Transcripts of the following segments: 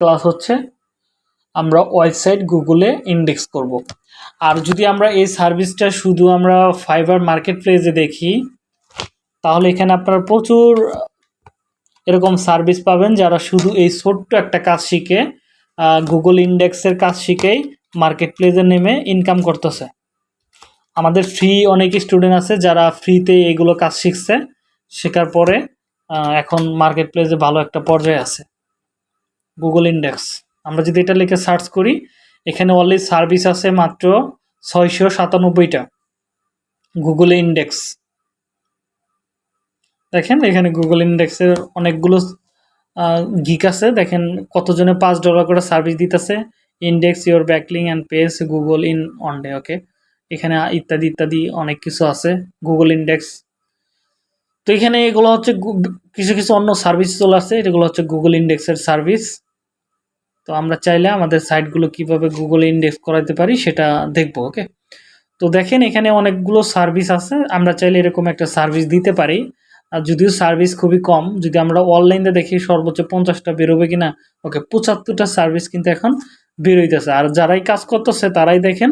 Class হচ্ছে, আমরা website গুগলে ইন্ডেক্স করব। আর যদি আমরা এই সার্ভিসটা শুধু আমরা ফাইবার মার্কেট প্লেসে দেখি, তাহলে এখানে আপনারা প্রচুর এরকম সার্ভিস পাবেন যারা শুধু এই ছোট্ট একটা কাজ শিখে গুগল ইন্ডেক্সের কাজ শিখেই মার্কেট প্লেসে নেমে ইনকাম করতেছে আমাদের ফ্রি অনেক স্টুডেন্ট আছে যারা ফ্রিতে এগুলো কাজ শিখছে, শেখার পরে এখন মার্কেট প্লেসে ভালো একটা পর্যায়ে আছে গুগল ইন্ডেক্স আমরা যদি এটা লিখে সার্চ করি, এখানে অলরেডি সার্ভিস আছে মাত্র ছয়শো সাতানব্বইটা গুগল ইন্ডেক্স দেখেন, এখানে গুগল ইন্ডেক্সের অনেকগুলো গিক আছে। দেখেন, কতজনে পাঁচ ডলার করে সার্ভিস দিতেছে। Index your backlink and pace Google in on day okay এখানে ইত্যাদি ইত্যাদি অনেক কিছু আছে গুগল ইন্ডেক্স তো এখানে এগুলো হচ্ছে কিছু কিছু অন্য সার্ভিস চলে আসছে এগুলো হচ্ছে গুগল ইন্ডেক্সের সার্ভিস তো আমরা চাইলে আমাদের সাইটগুলো কীভাবে গুগলে ইন্ডেক্স করাতে পারি সেটা দেখব ওকে তো দেখেন এখানে অনেকগুলো সার্ভিস আছে, আমরা চাইলে এরকম একটা সার্ভিস দিতে পারি। আর যদিও সার্ভিস খুবই কম, যদি আমরা অনলাইনে দেখি সর্বোচ্চ পঞ্চাশটা বেরোবে কিনা ওকে পঁচাত্তরটা সার্ভিস কিন্তু এখন বেরোইতেছে। আর যারাই কাজ করতেছে তারাই দেখেন,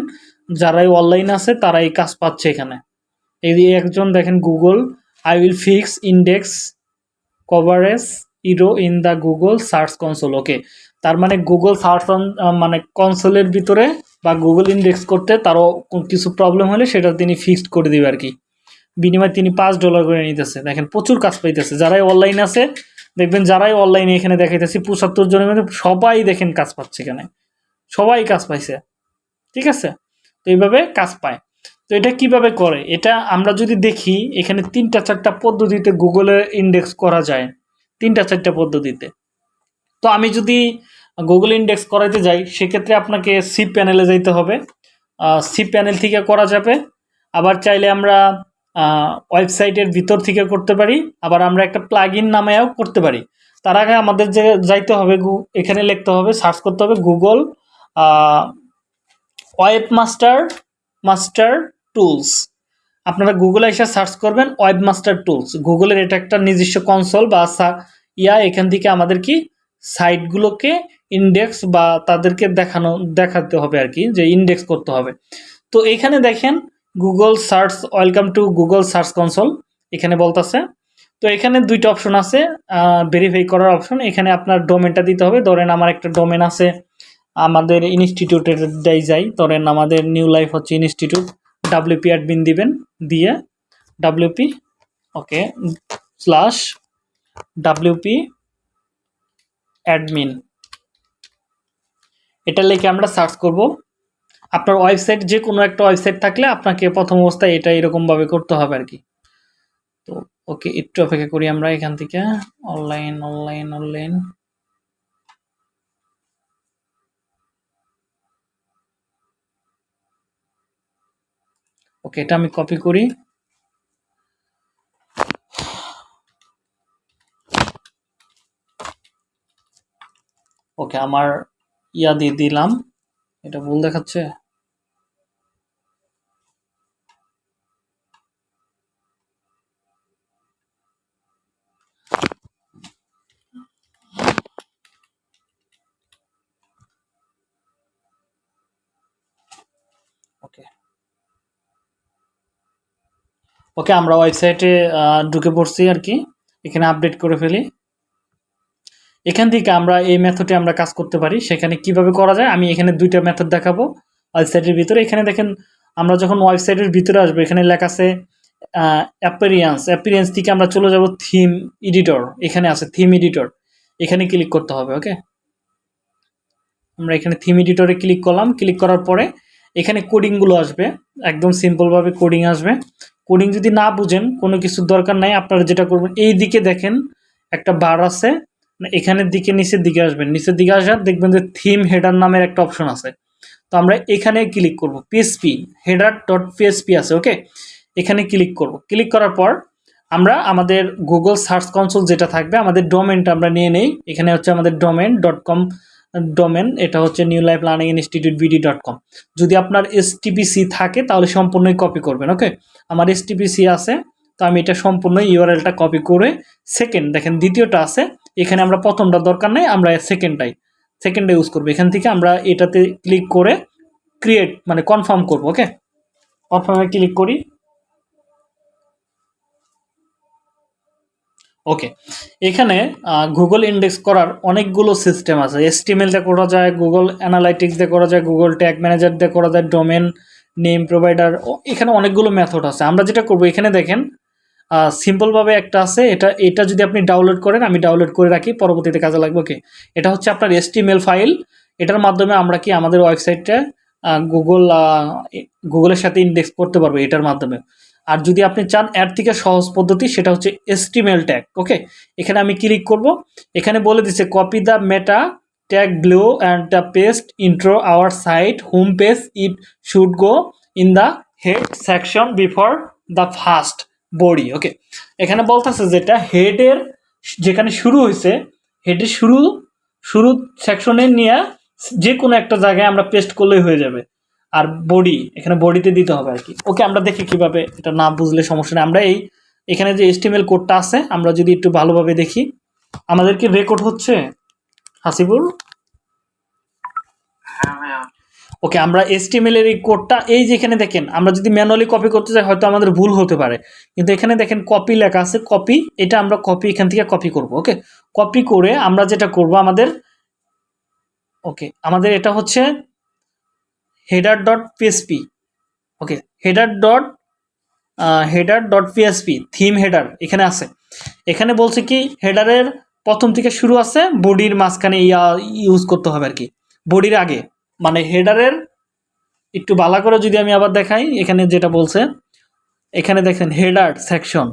যারাই অনলাইন আছে তারাই কাজ পাচ্ছে এখানে। এই একজন দেখেন Google I will fix index coverage error in the Google search console, okay? তার মানে গুগল সার্চ মানে কনসোলের ভিতরে বা গুগল ইন্ডেক্স করতে তারও কিছু প্রবলেম হলে সেটা তিনি ফিক্সড করে দিবে আর কি। বিনিময়ে তিনি পাঁচ ডলার করে নিতেছে। দেখেন, প্রচুর কাজ পাইতেছে। যারাই অনলাইন আছে, দেখবেন যারাই অনলাইনে এখানে দেখাইতেছি, পঁচাত্তর জনের মধ্যে সবাই দেখেন কাজ পাচ্ছে এখানে। সবাই কাজ পাইছে। ঠিক আছে? তো এইভাবে কাজ পায়। তো এটা কীভাবে করে? এটা আমরা যদি দেখি, এখানে তিনটা, চারটা পদ্ধতিতে গুগলে ইন্ডেক্স করা যায়। তিনটা, চারটা পদ্ধতিতে। তো আমি যদি গুগল ইন্ডেক্স করাইতে যাই, সেক্ষেত্রে আপনাকে সি প্যানেলে যাইতে হবে। সি প্যানেল থেকে করা যাবে। আবার চাইলে আমরা ওয়েবসাইটের ভিতর থেকে করতে পারি। আবার আমরা একটা প্লাগ ইন নামেও করতে পারি। তার আগে আমাদের যে, যাইতে হবে গু, এখানে লিখতে হবে সার্চ করতে হবে Google web master master tools আপনারা গুগলে এসে সার্চ করবেন ওয়েব মাস্টার টুলস গুগলের এটা একটা নিজস্ব কনসোল বা ইয়া এখান থেকে আমাদের কি সাইটগুলোকে ইন্ডেক্স বা তাদেরকে দেখানো, দেখাতে হবে আর কি, যে ইন্ডেক্স করতে হবে। তো এখানে দেখেন Google search welcome to Google search console এখানে বলতেছে। তো এখানে দুইটা অপশন আছে ভেরিফাই করার অপশন এখানে আপনার ডোমেনটা দিতে হবে। ধরেন আমার একটা ডোমেন আছে, আমাদের ইনস্টিটিউটের দেয় যাই। ধরেন আমাদের নিউ লাইফ হচ্ছে ইনস্টিটিউট ডাব্লিউপি অ্যাডমিন দিবেন, দিয়ে WP okay slash WP admin এটা লিখে আমরা সার্চ করব। আপনার ওয়েবসাইট যে কোনো একটা ওয়েবসাইট থাকলে আপনাকে প্রথম অবস্থায় এটা এরকমভাবে করতে হবে আর কি। তো ওকে একটু অপেক্ষা করি আমরা এখান থেকে। অনলাইন অনলাইন অনলাইন ওকে এটা আমি কপি করি। ওকে আমার ইয়া দিয়ে দিলাম। এটা ভুল দেখাচ্ছে? ওকে, আমরা ওয়েবসাইটে ঢুকে পড়ছি আর কি। এখানে আপডেট করে ফেলি। এখান থেকে আমরা এই মেথডে আমরা কাজ করতে পারি। সেখানে কীভাবে করা যায়, আমি এখানে দুইটা মেথড দেখাবো ওয়েবসাইটের ভিতরে। এখানে দেখেন, আমরা যখন ওয়েবসাইটের ভিতরে আসব, এখানে লেখা আছে অ্যাপিরিয়েন্স অ্যাপিরিয়েন্স থেকে আমরা চলে যাব থিম এডিটর এখানে আছে থিম এডিটর এখানে ক্লিক করতে হবে ওকে আমরা এখানে থিম এডিটরে ক্লিক করলাম। ক্লিক করার পরে এখানে কোডিংগুলো আসবে। একদম সিম্পলভাবে কোডিং আসবে। কোডিং যদি না বুঝেন, কোনো কিছুর দরকার নাই, আপনারা যেটা করবেন, এই দিকে দেখেন, একটা বার আছে এখানের দিকে, নিচের দিকে আসবেন। নিচের দিকে আসার দেখবেন যে থিম হেডার নামের একটা অপশন আছে। তো আমরা এখানে ক্লিক করব পিএসপি হেডার ডট পিএসপি আছে ওকে এখানে ক্লিক করব। ক্লিক করার পর, আমরা আমাদের গুগল সার্চ কনসোল যেটা থাকবে, আমাদের ডোমেনটা আমরা নিয়ে নেই। এখানে হচ্ছে আমাদের ডোমেন ডট কম ডোমেন এটা হচ্ছে new life learning institute BD dot com যদি আপনার এসটিপিসি থাকে, তাহলে সম্পূর্ণই কপি করবেন ওকে আমার এসটিপিসি আছে, তো আমি এটা সম্পূর্ণ ইউআরএলটা কপি করে সেকেন্ড দেখেন দ্বিতীয়টা আছে, এখানে আমরা প্রথমটা দরকার নেই, আমরা সেকেন্ডটাই সেকেন্ডে ইউজ করব। এখান থেকে আমরা এটাতে ক্লিক করে ক্রিয়েট মানে কনফার্ম করব ওকে কনফার্মে ক্লিক করি। ওকে এখানে গুগল ইন্ডেক্স করার অনেকগুলো সিস্টেম আছে। এসটিএমএল দিয়ে করা যায় গুগল অ্যানালাইটিক্স দিয়ে করা যায় গুগল ট্যাগ ম্যানেজার দিয়ে করা যায় ডোমেন নেম প্রোভাইডার এখানে অনেকগুলো মেথড আছে। আমরা যেটা করব, এখানে দেখেন সিম্পলভাবে একটা আছে। এটা এটা যদি আপনি ডাউনলোড করেন, আমি ডাউনলোড করে রাখি, পরবর্তীতে কাজে লাগবে। ওকে এটা হচ্ছে আপনার এসটিএমএল ফাইল এটার মাধ্যমে আমরা কি আমাদের ওয়েবসাইটটা গুগল গুগলের সাথে ইন্ডেক্স করতে পারব এটার মাধ্যমে। আর যদি আপনি চান এর থেকে সহজ পদ্ধতি, সেটা হচ্ছে এস্টিমেল ট্যাগ ওকে এখানে আমি ক্লিক করব। এখানে বলে দিচ্ছে copy the meta tag below and the paste into our site home page it should go in the head section before the first body okay এখানে বলতেছে যেটা হেডের যেখানে শুরু হয়েছে হেডের শুরু শুরু সেকশনে নিয়ে যে কোনো একটা জায়গায় আমরা পেস্ট করলেই হয়ে যাবে। আর বডি এখানে বডিতে দিতে হবে আর কি ওকে আমরা দেখি কীভাবে এটা না বুঝলে সমস্যা নেই। আমরা এই এখানে যে এস্টিমেল কোডটা আছে আমরা যদি একটু ভালোভাবে দেখি আমাদের কি রেকর্ড হচ্ছে? হাসিবুল? ওকে আমরা এস্টিমেল এর এই কোডটা এই যে এখানে দেখেন আমরা যদি ম্যানুয়ালি কপি করতে চাই হয়তো আমাদের ভুল হতে পারে। কিন্তু এখানে দেখেন কপি লেখা আছে কপি এটা আমরা কপি এখান থেকে কপি করব ওকে কপি করে আমরা যেটা করব আমাদের ওকে আমাদের এটা হচ্ছে header dot PSP okay header dot header dot PSP theme header এখানে আছে। এখানে বলছে কি হেডারের প্রথম থেকে শুরু আছে বডির মাঝখানে ইউজ করতে হবে আর কি বডির আগে মানে হেডারের একটু বালা করে যদি আমি আবার দেখাই, এখানে যেটা বলছে, এখানে দেখেন header section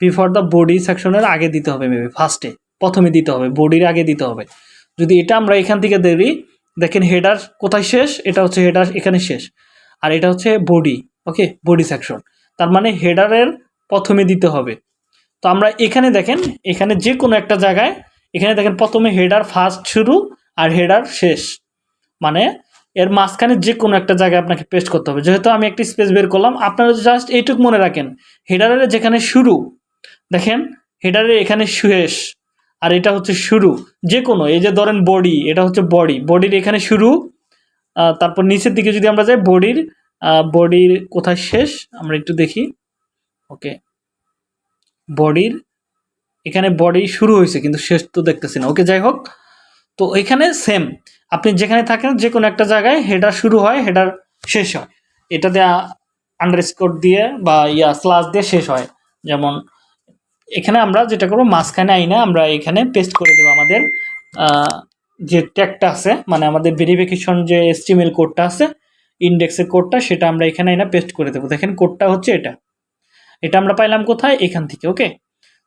before the body সেকশনের আগে দিতে হবে মেবি ফার্স্টে প্রথমে দিতে হবে বডির আগে দিতে হবে। যদি এটা আমরা এখান থেকে দেরি দেখেন হেডার কোথায় শেষ? এটা হচ্ছে হেডার এখানে শেষ। আর এটা হচ্ছে বডি ওকে বডি সেকশন তার মানে হেডারের প্রথমে দিতে হবে। তো আমরা এখানে দেখেন, এখানে যে কোনো একটা জায়গায়, এখানে দেখেন প্রথমে হেডার ফার্স্ট শুরু আর হেডার শেষ। মানে এর মাঝখানে যে কোনো একটা জায়গায় আপনাকে পেস্ট করতে হবে। যেহেতু আমি একটি স্পেস বের করলাম, আপনারা জাস্ট এইটুকু মনে রাখেন। হেডারের যেখানে শুরু, দেখেন হেডারের এখানে শেষ। আর এটা হচ্ছে শুরু যে কোনো এই যে ধরেন বডি এটা হচ্ছে বডি বডির এখানে শুরু তারপর নিচের দিকে যদি আমরা যাই বডির বডির কোথায় শেষ? আমরা একটু দেখি ওকে বডির এখানে বডি শুরু হয়েছে, কিন্তু শেষ তো দেখতেছি না ওকে যাই হোক, তো এখানে সেম আপনি যেখানে থাকেন যে কোনো একটা জায়গায় হেডার শুরু হয় হেডার শেষ হয় এটাতে আন্ডারস্কোর দিয়ে বা ইয়া স্লাস দিয়ে শেষ হয়, যেমন এখানে আমরা যেটা করব, মাঝখানে আইনা আমরা এখানে পেস্ট করে দেবো আমাদের যে ট্যাগটা আছে মানে আমাদের ভেরিফিকেশন যে এস্টিমেল কোডটা আছে ইন্ডেক্সের কোডটা সেটা আমরা এখানে আইনা পেস্ট করে দেবো। দেখেন কোডটা হচ্ছে এটা। এটা আমরা পাইলাম কোথায়? এখান থেকে ওকে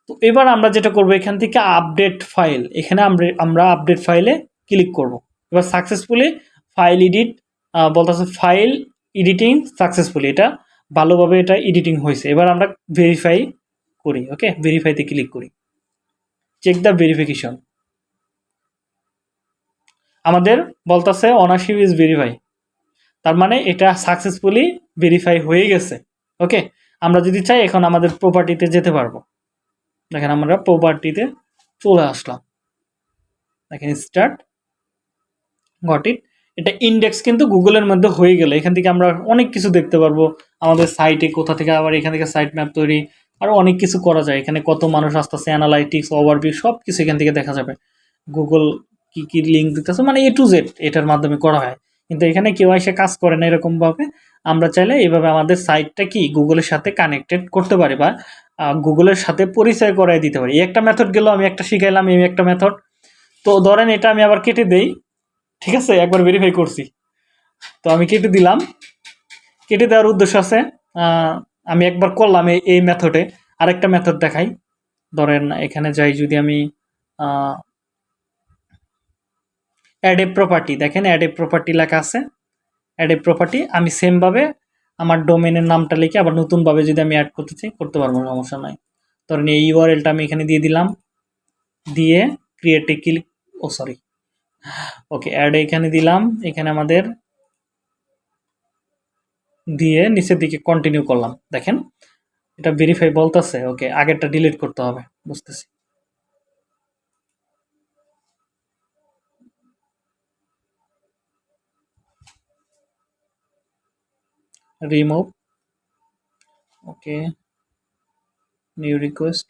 তো এবার আমরা যেটা করব, এখান থেকে আপডেট ফাইল এখানে আমরা আমরা আপডেট ফাইলে ক্লিক করব। এবার সাকসেসফুলি ফাইল এডিট বলতেছে ফাইল এডিটিং সাকসেসফুলি এটা ভালোভাবে এটা এডিটিং হয়েছে। এবার আমরা ভেরিফাই করি ওকে ভেরিফাইতে ক্লিক করি। চেক দ্য ভেরিফিকেশন আমাদের বলতেছে অনারশিপ ইজ ভেরিফাই তার মানে এটা সাকসেসফুলি ভেরিফাই হয়ে গেছে ওকে আমরা যদি চাই, এখন আমাদের প্রপার্টিতে যেতে পারব। দেখেন আমরা প্রপার্টিতে চলে আসলাম। দেখেন স্টার্ট গট ইট এটা ইন্ডেক্স কিন্তু গুগলের মধ্যে হয়ে গেলে। এখান থেকে আমরা অনেক কিছু দেখতে পারব। আমাদের সাইটে কোথা থেকে আবার এখান থেকে সাইট ম্যাপ তৈরি আরও অনেক কিছু করা যায়। এখানে কত মানুষ আসতেছে অ্যানালাইটিক্স ওভারভিউ সব কিছু এখান থেকে দেখা যাবে। গুগল কি কি লিঙ্ক দিতেছে মানে এ টু জেড এটার মাধ্যমে করা হয়। কিন্তু এখানে কেউ এসে কাজ করে না এরকমভাবে। আমরা চাইলে এইভাবে আমাদের সাইটটা কি গুগলের সাথে কানেক্টেড করতে পারি বা গুগলের সাথে পরিচয় করাই দিতে পারি। একটা মেথড গেল, আমি একটা শিখাইলাম, এই একটা মেথড তো ধরেন এটা আমি আবার কেটে দেই। ঠিক আছে? একবার ভেরিফাই করছি। তো আমি কেটে দিলাম। কেটে দেওয়ার উদ্দেশ্য আছে আমি একবার করলাম এই মেথডে আরেকটা মেথড দেখাই। ধরেন এখানে যাই, যদি আমি অ্যাড এ প্রপার্টি দেখেন অ্যাড এ প্রপার্টি লেখা আছে। অ্যাড এ প্রপার্টি আমি সেমভাবে আমার ডোমেনের নামটা লিখে আবার নতুনভাবে যদি আমি অ্যাড করতে চাই, করতে পারব, সমস্যা নয় ধরেন এই ইউআরএলটা আমি এখানে দিয়ে দিলাম। দিয়ে ক্রিয়েটে ক্লিক ও সরি ওকে অ্যাড এখানে দিলাম। এখানে আমাদের দিয়ে নিচের দিকে কন্টিনিউ করলাম। দেখেন, এটা ভেরিফাই বলতেছে ওকে আগেরটা ডিলিট করতে হবে, বুঝতেছি। Remove ওকে নিউ রিকোয়েস্ট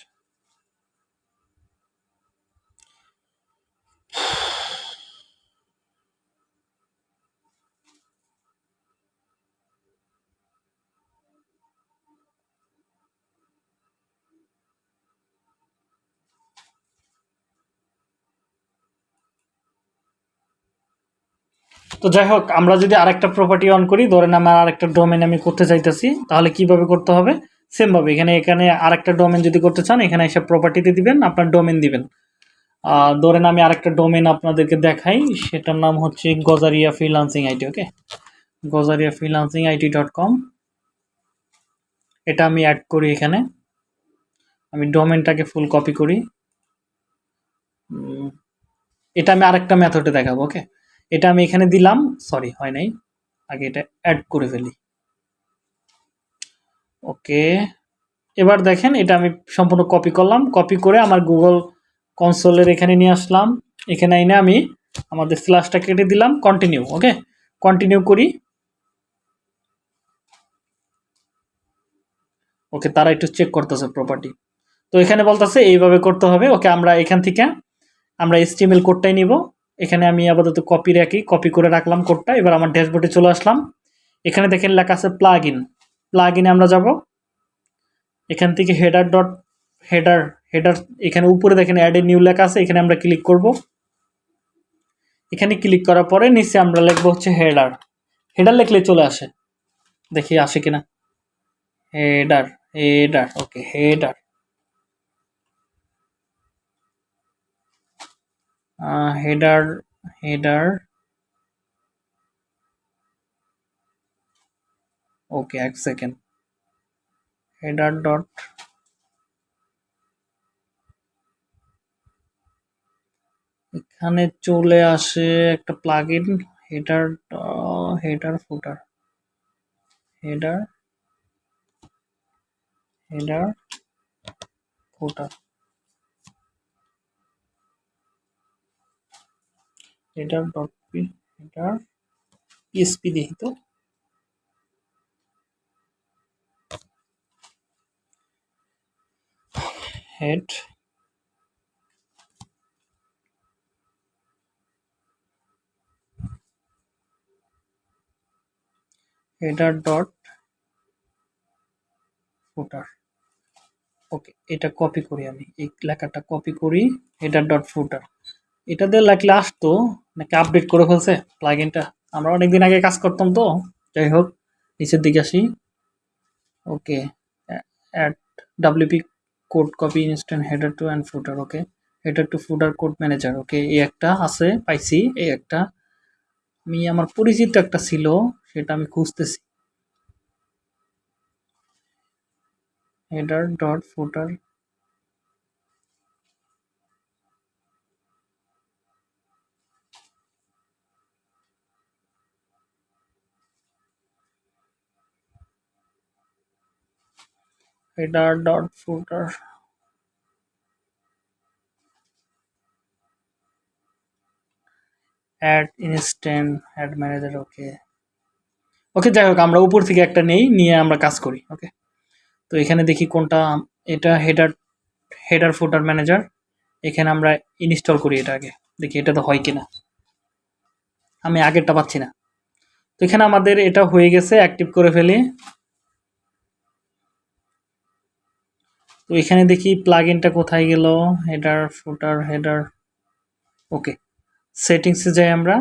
তো যাই হোক, আমরা যদি আরেকটা প্রপার্টি অন করি, ধরেন আমার আরেকটা ডোমেন আমি করতে চাইতেছি, তাহলে কীভাবে করতে হবে? সেম ভাবে, এখানে এখানে আরেকটা ডোমেন যদি করতে চান, এখানে এসে প্রপার্টিতে দিবেন, আপনার ডোমেন দিবেন। ধরেন আমি আরেকটা ডোমেন আপনাদেরকে দেখাই, সেটার নাম হচ্ছে Gazaria freelancing IT okay Gazaria freelancing IT dot com এটা আমি অ্যাড করি এখানে। আমি ডোমেনটাকে ফুল কপি করি। এটা আমি আরেকটা মেথডে দেখাবো ওকে এটা আমি এখানে দিলাম। সরি হয় নাই। আগে এটা অ্যাড করে ফেলি। ওকে এবার দেখেন, এটা আমি সম্পূর্ণ কপি করলাম। কপি করে আমার গুগল কনসোলের এখানে নিয়ে আসলাম। এখানে এনে আমি আমাদের স্ল্যাশটা কেটে দিলাম। কন্টিনিউ ওকে কন্টিনিউ করি। ওকে তারা একটু চেক করতেছে প্রপার্টি তো এখানে বলতেছে, এইভাবে করতে হবে। ওকে আমরা এখান থেকে, আমরা এসটিএমএল কোডটাই নিব। এখানে আমি আপাতত কপি রাখি কপি করে রাখলাম কোডটা এবার আমার ড্যাশবোর্ডে চলে আসলাম। এখানে দেখেন লেখা আছে প্লাগ ইন প্লাগ ইনে আমরা যাব। এখান থেকে হেডার ডট হেডার হেডার এখানে উপরে দেখেন অ্যাড এ নিউ লেখা আছে, এখানে আমরা ক্লিক করব। এখানে ক্লিক করার পরে নিচে আমরা লিখব হচ্ছে হেডার হেডার লিখলে চলে আসে। দেখি আসে কিনা। Header header okay header header header okay এক সেকেন্ড হেডার ডট এখানে চলে আসে একটা plugin header header footer header header footer header dot P header PSP দেখি তো। Head header dot footer okay এটা কপি করি আমি। এই লেখাটা কপি করি হেডার ডট ফুটার এটা দিয়ে লাগলে আসতো নাকি আপডেট করে ফেলছে প্লাগইনটা আমরা অনেকদিন আগে কাজ করতাম তো, যাই হোক, নিচের দিকে আসি। Okay add WP code copy instant header to and footer okay header to footer code manager okay এই একটা আছে, পাইছি, এই একটা। আমি আমার পরিচিত একটা ছিল, সেটা আমি খুঁজতেছি। Header dot footer header dot footer add instant, add manager okay okay যাই হোক, আমরা উপর থেকে একটা নেই, নিয়ে আমরা কাজ করি ওকে তো এখানে দেখি কোনটা, এটা হেডার হেডার ফুটার ম্যানেজার এখানে আমরা ইনস্টল করি এটা আগে, দেখি এটা তো হয় কিনা। আমি আগেরটা পাচ্ছি না। তো এখানে আমাদের এটা হয়ে গেছে অ্যাক্টিভ করে ফেলি। তো এখানে দেখি প্লাগইনটা কোথায় গেল? হেডার ফুটার হেডার ওকে সেটিংসে যাই আমরা।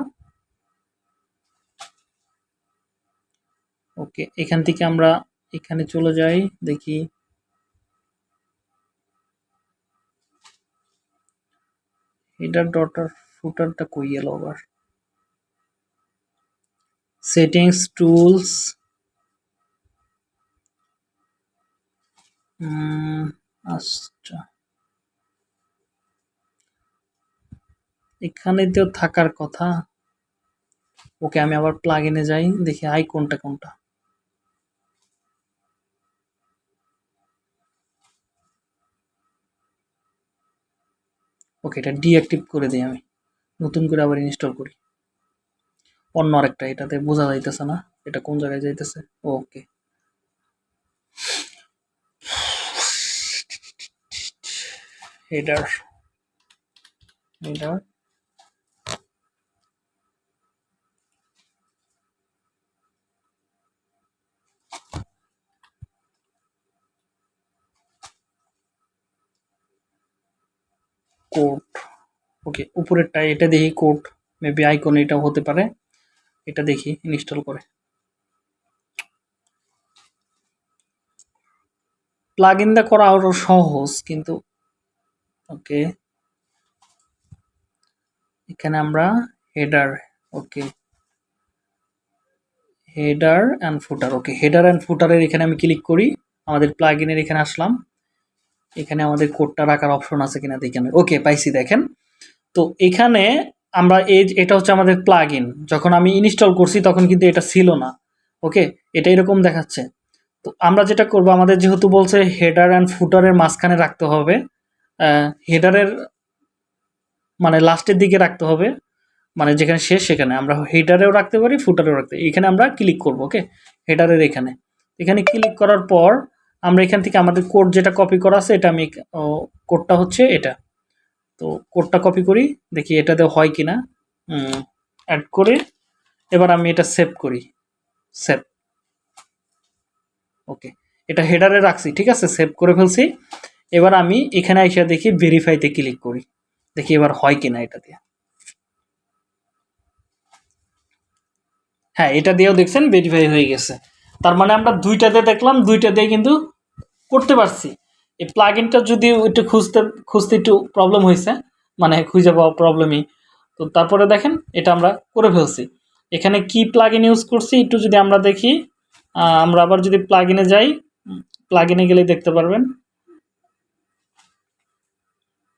ওকে এখান থেকে আমরা এখানে চলে যাই, দেখি। হেডার ডটার ফুটারটা কই গেল আবার? সেটিংস টুলস আচ্ছা। এখানে তো থাকার কথা। ওকে আমি আবার প্লাগ ইনে যাই, দেখি আই কোনটা কোনটা। ওকে, এটা ডিঅ্যাক্টিভ করে দিই আমি। নতুন করে আবার ইনস্টল করি। অন্য আরেকটা, এটাতে বোঝা যাইতেছে না। এটা কোন জায়গায় যাইতেছে? Okay. Header header code okay, উপরেরটা এটা দেখি কোড মেবি আইকন এটা হতে পারে। এটা দেখি, ইনস্টল করে। প্লাগ ইন দা করা আরও সহজ, কিন্তু ওকে। এখানে আমরা header okay. Header and footer okay. Header and ফুটারের এখানে আমি ক্লিক করি, আমাদের প্লাগ ইনের এখানে আসলাম। এখানে আমাদের কোডটা রাখার অপশন আছে কিনা দেখেন ওকে, পাইছি, দেখেন। তো এখানে আমরা এই এটা হচ্ছে আমাদের প্লাগ যখন আমি ইনস্টল করছি, তখন কিন্তু এটা ছিল না। ওকে, এটা এরকম দেখাচ্ছে। তো আমরা যেটা করব, আমাদের যেহেতু বলছে হেডার অ্যান্ড ফুটারের মাঝখানে রাখতে হবে হেডারের মানে লাস্টের দিকে রাখতে হবে। মানে যেখানে শেষ, সেখানে। আমরা হেডারেও রাখতে পারি ফুটারেও রাখতে এখানে আমরা ক্লিক করব ওকে হেডারের এখানে। এখানে ক্লিক করার পর আমরা এখান থেকে আমাদের কোড যেটা কপি করা আছে, এটা আমি কোডটা হচ্ছে এটা। তো কোডটা কপি করি, দেখি এটাতে হয় কি না অ্যাড করে এবার আমি এটা সেভ করি। সেভ ওকে এটা হেডারে রাখছি, ঠিক আছে? সেভ করে ফেলছি। এবার আমি এখানে এসে দেখি ভেরিফাইতে ক্লিক করি। দেখি এবার হয় কিনা এটা দিয়ে। হ্যাঁ এটা দিয়েও দেখছেন ভেরিফাই হয়ে গেছে। তার মানে আমরা দুইটাতে দেখলাম, দুইটা দিয়ে কিন্তু করতে পারছি। এই প্লাগ ইনটা যদি একটু খুঁজতে খুঁজতে একটু প্রবলেম হয়েছে মানে খুঁজে পাওয়া প্রবলেমই তো তারপরে দেখেন, এটা আমরা করে ফেলছি। এখানে কি প্লাগ ইন ইউজ করছি, একটু যদি আমরা দেখি আমরা আবার যদি প্লাগ ইনে যাই প্লাগ ইনে গেলেই দেখতে পারবেন।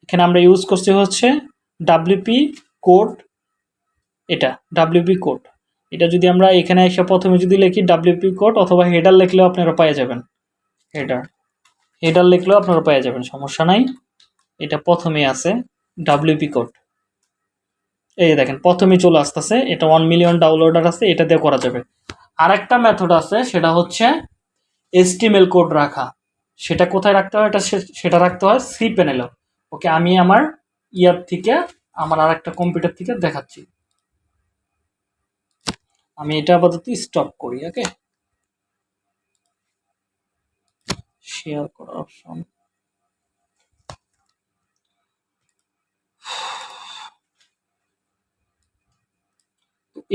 এখানে আমরা ইউজ করছি হচ্ছে ডাব্লিউপি কোড এটা ডাব্লিউপি কোড এটা যদি আমরা এখানে এসে প্রথমে যদি লিখি ডাব্লিউপি কোড অথবা হেডার লিখলেও আপনারা পেয়ে যাবেন। হেডার হেডার লিখলেও আপনারা পেয়ে যাবেন, সমস্যা নাই। এটা প্রথমে আছে ডাব্লিউপি কোড এই দেখেন, প্রথমেই চলে আসতেছে, এটা ওয়ান মিলিয়ন ডাউনলোডার আছে, এটা দিয়ে করা যাবে। আরেকটা মেথড আছে, সেটা হচ্ছে এসটিএমএল কোড রাখা। সেটা কোথায় রাখতে হয়? এটা সেটা রাখতে হয় সি প্যানেলও ওকে, আমি আমার ইয়ার থেকে আমার আর একটা কম্পিউটার থেকে দেখাচ্ছি। আমি এটা আপাতত স্টপ করি ওকে শেয়ার করার অপশন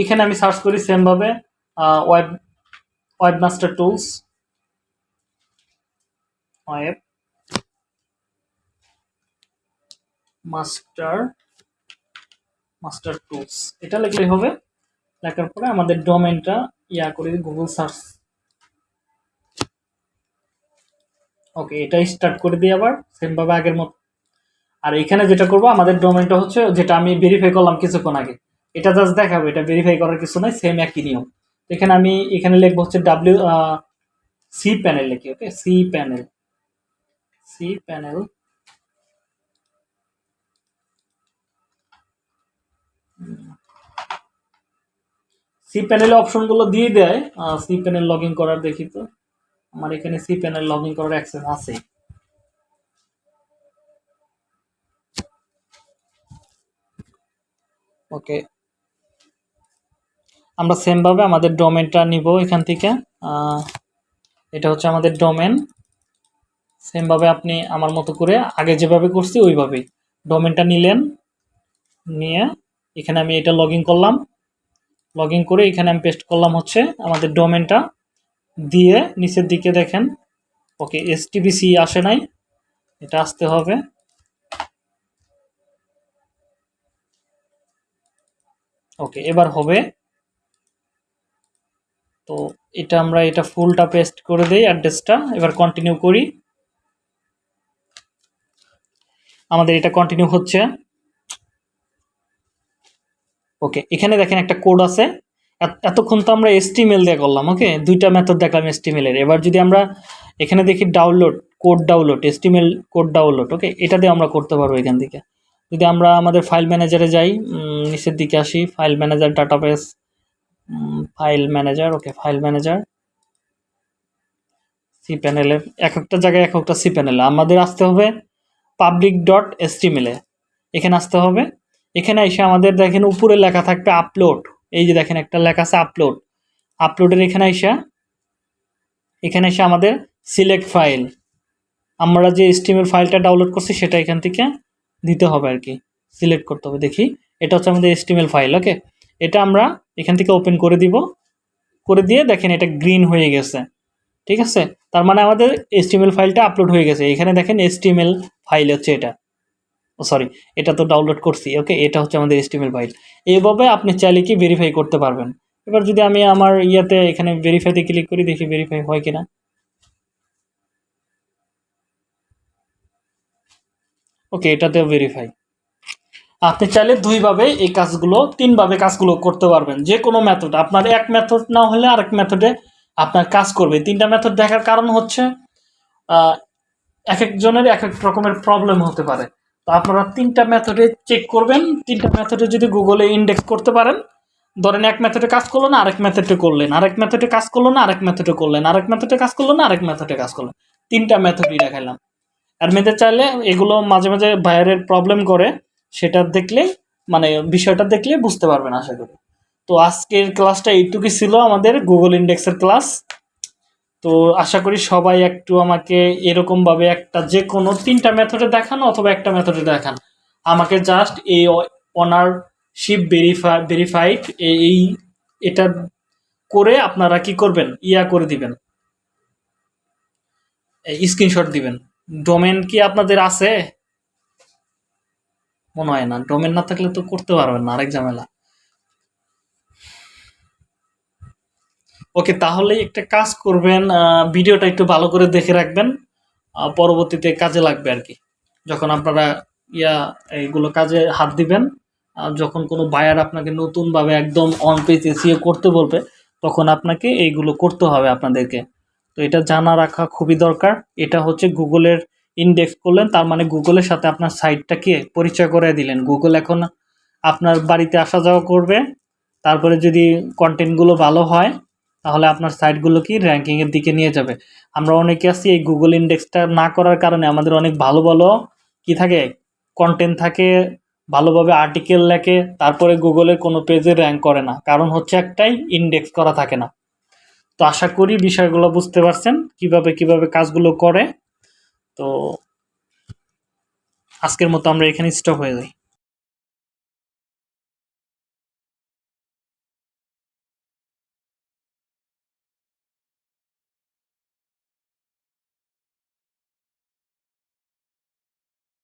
এখানে আমি সার্চ করি সেমভাবে web webmaster tools webmaster master tools. এটা লিখলেই হবে। লেখার পরে আমাদের ডোমেনটা ইয়া করে গুগল সার্চ ওকে এটা স্টার্ট করে দিই আবার, সেমভাবে আগের মতো। আর এখানে যেটা করব, আমাদের ডোমেনটা হচ্ছে যেটা আমি ভেরিফাই করলাম কিছুক্ষণ আগে। এটা জাস্ট দেখাবো, এটা ভেরিফাই করার কিছু নাই সেম একই নিয়ম। এখানে আমি, এখানে লিখব হচ্ছে ডাব্লিউ সি প্যানেল লিখি okay C panel C panel C প্যানেলে অপশনগুলো দিয়ে দেয়। সি প্যানেল লগ ইন করার দেখি তো। আমার এখানে সি প্যানেল লগ ইন করার অ্যাক্সেস আছে। ওকে আমরা সেমভাবে আমাদের ডোমেনটা নিব এখান থেকে। এটা হচ্ছে আমাদের ডোমেন সেমভাবে আপনি আমার মতো করে আগে যেভাবে করছি, ওইভাবেই। ডোমেনটা নিলেন, নিয়ে এখানে আমি এটা লগ করলাম। লগ করে এখানে আমি পেস্ট করলাম হচ্ছে আমাদের ডোমেনটা দিয়ে নিচের দিকে দেখেন, ওকে এসটিবিসি আসে নাই, এটা আসতে হবে। ওকে, এবার হবে। তো এটা আমরা এটা ফুলটা পেস্ট করে দেই অ্যাড্রেসটা এবার কন্টিনিউ করি। আমাদের এটা কন্টিনিউ হচ্ছে। ওকে এখানে দেখেন একটা কোড আছে। এতক্ষণ তো আমরা এসটিমেল দিয়ে করলাম ওকে দুইটা মেথড দেখলাম এসটিমেলের এবার যদি আমরা এখানে দেখি download code download HTML code download okay এটা দিয়ে আমরা করতে পারব এখান থেকে। যদি আমরা আমাদের ফাইল ম্যানেজারে যাই নিচের দিকে আসি file manager database file manager okay file manager C প্যানেলে এক একটা জায়গায় এক একটা সি প্যানেলে আমাদের আসতে হবে পাবলিক ডট এসটিমেলে এখানে আসতে হবে। এখানে এসে আমাদের দেখেন উপরে লেখা থাকবে আপলোড এই যে দেখেন একটা লেখা আছে আপলোড আপলোডের এখানে এসে এখানে এসে আমাদের সিলেক্ট ফাইল আমরা যে স্টিমের ফাইলটা ডাউনলোড করছি সেটা এখান থেকে দিতে হবে আর কি। সিলেক্ট করতে হবে। দেখি, এটা হচ্ছে আমাদের এস্টিমেল ফাইল ওকে এটা আমরা এখান থেকে ওপেন করে দিব। করে দিয়ে দেখেন এটা গ্রিন হয়ে গেছে। ঠিক আছে? তার মানে আমাদের এস্টিমেল ফাইলটা আপলোড হয়ে গেছে। এখানে দেখেন এস্টিমেল ফাইল হচ্ছে এটা। সরি, এটা তো ডাউনলোড করছি ওকে এটা হচ্ছে আমাদের এস্টিমেল ফাইল এইভাবে আপনি চাইলে কি ভেরিফাই করতে পারবেন? এবার যদি আমি আমার ইয়াতে এখানে ভেরিফাইতে ক্লিক করি, দেখি ভেরিফাই হয় কিনা। ওকে এটাতেও ভেরিফাই আপনি চাইলে দুইভাবে এই কাজগুলো, তিনভাবে কাজগুলো করতে পারবেন যে কোনো মেথড আপনার এক মেথড না হলে আরেক মেথডে আপনার কাজ করবে। তিনটা মেথড দেখার কারণ হচ্ছে এক একজনের এক এক রকমের প্রবলেম হতে পারে। তো আপনারা তিনটা মেথডে চেক করবেন। তিনটা মেথডে যদি গুগলে ইন্ডেক্স করতে পারেন, ধরেন এক মেথডে কাজ করল না, আরেক মেথডে করলেন। আরেক মেথডে কাজ করল না, আরেক মেথডে করলেন। আরেক মেথডে কাজ করল না, আরেক মেথডে কাজ করলেন। তিনটা মেথডই দেখাইলাম। আর মেয়েদের চাইলে এগুলো মাঝে মাঝে বাইরের প্রবলেম করে, সেটা দেখলে মানে বিষয়টা দেখলে বুঝতে পারবেন, আশা করি। তো আজকের ক্লাসটা এইটুকুই ছিল আমাদের গুগল ইন্ডেক্সের ক্লাস তো আশা করি সবাই একটু আমাকে এরকমভাবে একটা যে কোনো তিনটা মেথডে দেখান অথবা একটা মেথডে দেখান। আমাকে জাস্ট এই অনারশিপ ভেরিফাই ভেরিফাইড এই এটা করে আপনারা কি করবেন? ইয়া করে দিবেন। স্ক্রিনশট দিবেন। ডোমেন কি আপনাদের আছে? মনে হয় না। ডোমেন না থাকলে তো করতে পারবেন না, আরেক ঝামেলা। ওকে তাহলে একটা কাজ করবেন ভিডিওটা একটু ভালো করে দেখে রাখবেন পরবর্তীতে কাজে লাগবে আর কি। যখন আপনারা ইয়া, এইগুলো কাজে হাত দিবেন যখন কোনো বায়ার আপনাকে নতুনভাবে একদম অন পেজ এসিও করতে বলবে, তখন আপনাকে এইগুলো করতে হবে আপনাদেরকে। তো এটা জানা রাখা খুবই দরকার। এটা হচ্ছে গুগলের ইন্ডেক্স করলেন, তার মানে গুগলের সাথে আপনার সাইটটাকে পরিচয় করে দিলেন। গুগল এখন আপনার বাড়িতে আসা যাওয়া করবে, তারপরে যদি কন্টেন্টগুলো ভালো হয় তাহলে আপনার সাইটগুলো কি র্যাঙ্কিংয়ের দিকে নিয়ে যাবে। আমরা অনেকে আছি, এই গুগল ইন্ডেক্সটা না করার কারণে আমাদের অনেক ভালো ভালো কি থাকে কন্টেন্ট থাকে, ভালোভাবে আর্টিকেল লেখে, তারপরে গুগলের কোনো পেজে র্যাঙ্ক করে না। কারণ হচ্ছে একটাই ইন্ডেক্স করা থাকে না। তো আশা করি বিষয়গুলো বুঝতে পারছেন, কীভাবে কীভাবে কাজগুলো করে। তো আজকের মতো আমরা এখানে স্টপ হয়ে যাই।